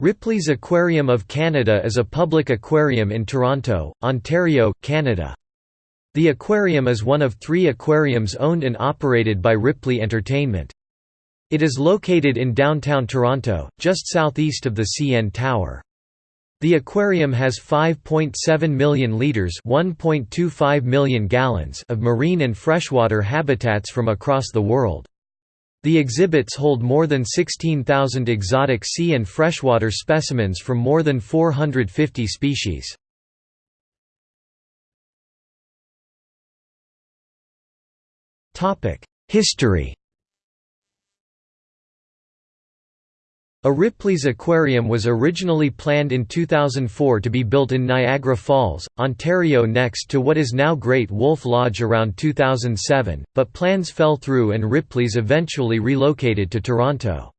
Ripley's Aquarium of Canada is a public aquarium in Toronto, Ontario, Canada. The aquarium is one of three aquariums owned and operated by Ripley Entertainment. It is located in downtown Toronto, just southeast of the CN Tower. The aquarium has 5.7 million litres (1.25 million gallons) of marine and freshwater habitats from across the world. The exhibits hold more than 16,000 exotic sea and freshwater specimens from more than 450 species. History A Ripley's Aquarium was originally planned in 2004 to be built in Niagara Falls, Ontario next to what is now Great Wolf Lodge around 2007, but plans fell through and Ripley's eventually relocated to Toronto.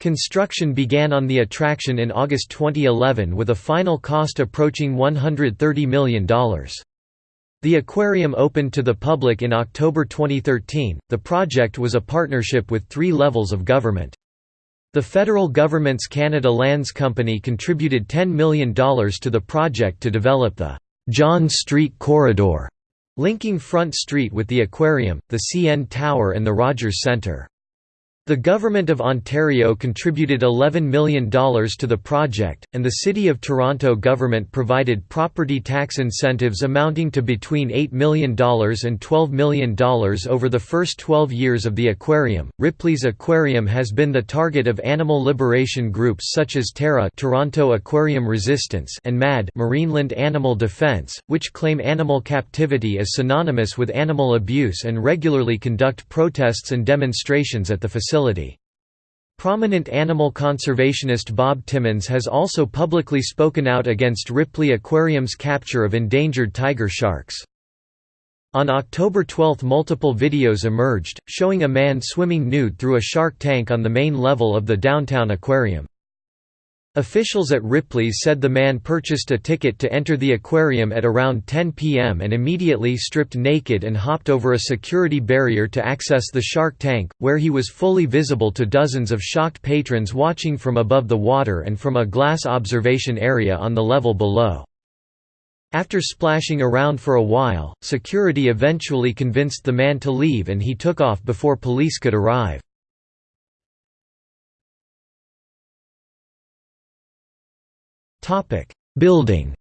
Construction began on the attraction in August 2011 with a final cost approaching $130 million. The aquarium opened to the public in October 2013. The project was a partnership with three levels of government. The federal government's Canada Lands Company contributed $10 million to the project to develop the John Street Corridor, linking Front Street with the aquarium, the CN Tower and the Rogers Centre. The Government of Ontario contributed $11 million to the project, and the City of Toronto government provided property tax incentives amounting to between $8 million and $12 million over the first 12 years of the aquarium. Ripley's Aquarium has been the target of animal liberation groups such as Terra Toronto Aquarium Resistance and MAD Marineland Animal Defence, which claim animal captivity as synonymous with animal abuse and regularly conduct protests and demonstrations at the facility facility. Prominent animal conservationist Bob Timmons has also publicly spoken out against Ripley Aquarium's capture of endangered tiger sharks. On October 12 multiple videos emerged, showing a man swimming nude through a shark tank on the main level of the downtown aquarium. Officials at Ripley's said the man purchased a ticket to enter the aquarium at around 10 p.m. and immediately stripped naked and hopped over a security barrier to access the shark tank, where he was fully visible to dozens of shocked patrons watching from above the water and from a glass observation area on the level below. After splashing around for a while, security eventually convinced the man to leave and he took off before police could arrive. Building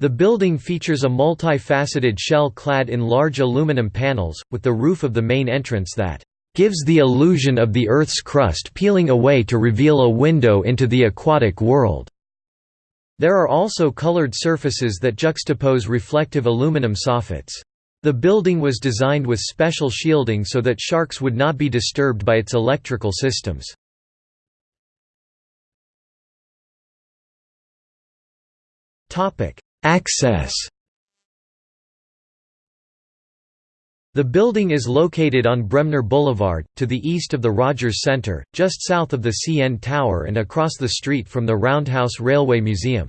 The building features a multi-faceted shell clad in large aluminum panels, with the roof of the main entrance that gives the illusion of the Earth's crust peeling away to reveal a window into the aquatic world. There are also colored surfaces that juxtapose reflective aluminum soffits. The building was designed with special shielding so that sharks would not be disturbed by its electrical systems. Access The building is located on Bremner Boulevard, to the east of the Rogers Centre, just south of the CN Tower and across the street from the Roundhouse Railway Museum.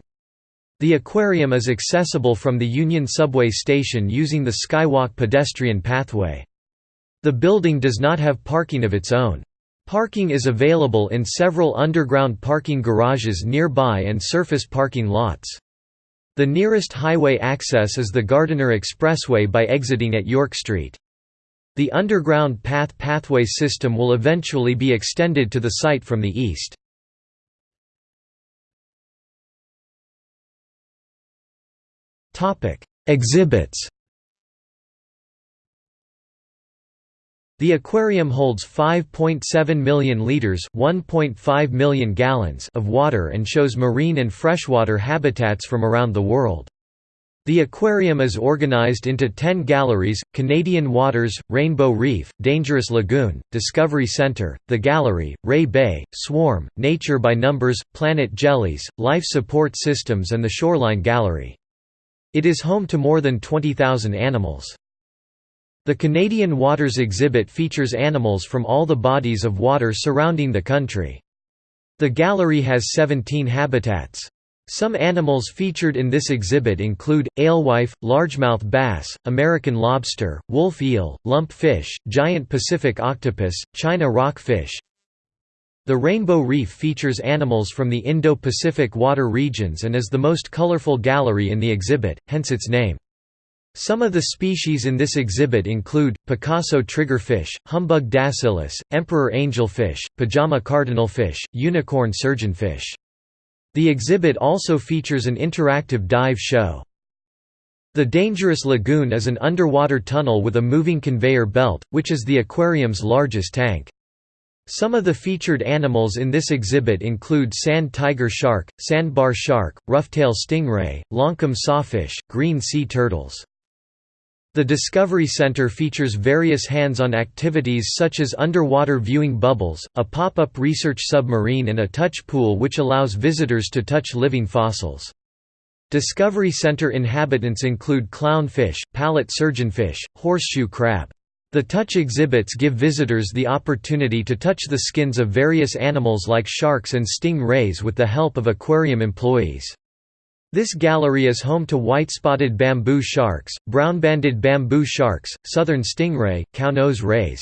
The aquarium is accessible from the Union Subway station using the Skywalk pedestrian pathway. The building does not have parking of its own. Parking is available in several underground parking garages nearby and surface parking lots. The nearest highway access is the Gardiner Expressway by exiting at York Street. The underground path pathway system will eventually be extended to the site from the east. Exhibits The aquarium holds 5.7 million liters, 1.5 million gallons of water and shows marine and freshwater habitats from around the world. The aquarium is organized into 10 galleries, Canadian Waters, Rainbow Reef, Dangerous Lagoon, Discovery Center, The Gallery, Ray Bay, Swarm, Nature by Numbers, Planet Jellies, Life Support Systems and the Shoreline Gallery. It is home to more than 20,000 animals. The Canadian Waters exhibit features animals from all the bodies of water surrounding the country. The gallery has 17 habitats. Some animals featured in this exhibit include, alewife, largemouth bass, American lobster, wolf eel, lump fish, giant Pacific octopus, China rockfish, The Rainbow Reef features animals from the Indo-Pacific water regions and is the most colorful gallery in the exhibit, hence its name. Some of the species in this exhibit include, Picasso triggerfish, humbug dascyllus, emperor angelfish, pajama cardinalfish, unicorn surgeonfish. The exhibit also features an interactive dive show. The Dangerous Lagoon is an underwater tunnel with a moving conveyor belt, which is the aquarium's largest tank. Some of the featured animals in this exhibit include sand tiger shark, sandbar shark, roughtail stingray, longcomb sawfish, green sea turtles. The Discovery Center features various hands-on activities such as underwater viewing bubbles, a pop-up research submarine and a touch pool which allows visitors to touch living fossils. Discovery Center inhabitants include clownfish, palette surgeonfish, horseshoe crab. The touch exhibits give visitors the opportunity to touch the skins of various animals like sharks and sting rays with the help of aquarium employees. This gallery is home to white-spotted bamboo sharks, brown-banded bamboo sharks, southern stingray, cownose rays.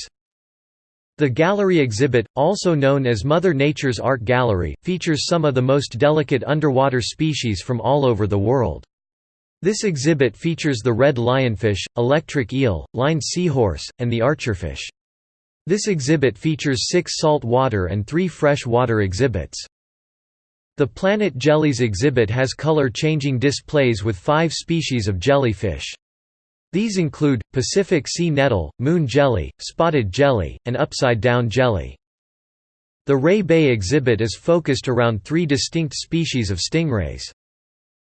The gallery exhibit, also known as Mother Nature's Art Gallery, features some of the most delicate underwater species from all over the world. This exhibit features the red lionfish, electric eel, lined seahorse, and the archerfish. This exhibit features six salt water and three fresh water exhibits. The Planet Jellies exhibit has color-changing displays with five species of jellyfish. These include, Pacific sea nettle, moon jelly, spotted jelly, and upside-down jelly. The Ray Bay exhibit is focused around three distinct species of stingrays.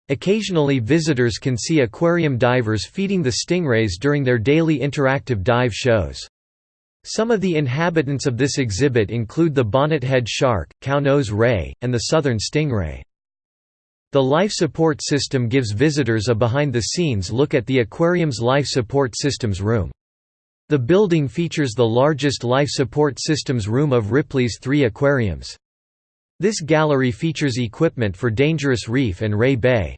Occasionally visitors can see aquarium divers feeding the stingrays during their daily interactive dive shows. Some of the inhabitants of this exhibit include the bonnethead shark, cownose ray, and the southern stingray. The life support system gives visitors a behind-the-scenes look at the aquarium's life support systems room. The building features the largest life support systems room of Ripley's three aquariums. This gallery features equipment for Dangerous Reef and Ray Bay.